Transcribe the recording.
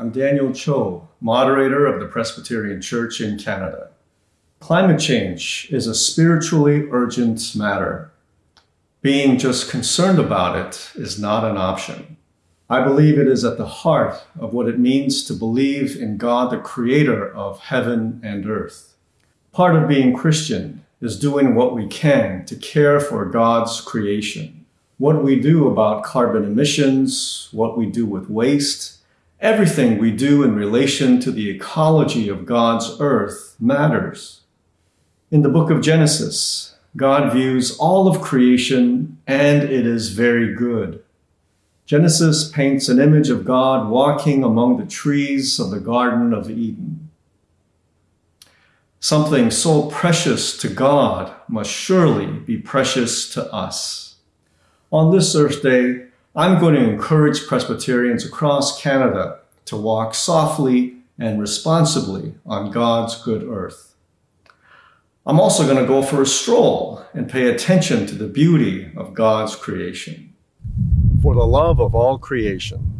I'm Daniel Cho, moderator of the Presbyterian Church in Canada. Climate change is a spiritually urgent matter. Being just concerned about it is not an option. I believe it is at the heart of what it means to believe in God, the creator of heaven and earth. Part of being Christian is doing what we can to care for God's creation. What we do about carbon emissions, what we do with waste, Everything we do in relation to the ecology of God's earth matters. In the book of Genesis, God views all of creation and it is very good. Genesis paints an image of God walking among the trees of the Garden of Eden. Something so precious to God must surely be precious to us. On this Earth Day, I'm going to encourage Presbyterians across Canada to walk softly and responsibly on God's good earth. I'm also going to go for a stroll and pay attention to the beauty of God's creation. For the love of all creation,